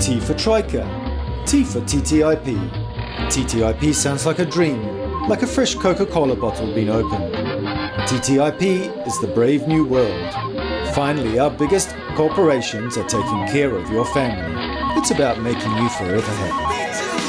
T for Troika. T for TTIP. TTIP sounds like a dream, like a fresh Coca-Cola bottle being opened. TTIP is the brave new world. Finally, our biggest corporations are taking care of your family. It's about making you forever happy.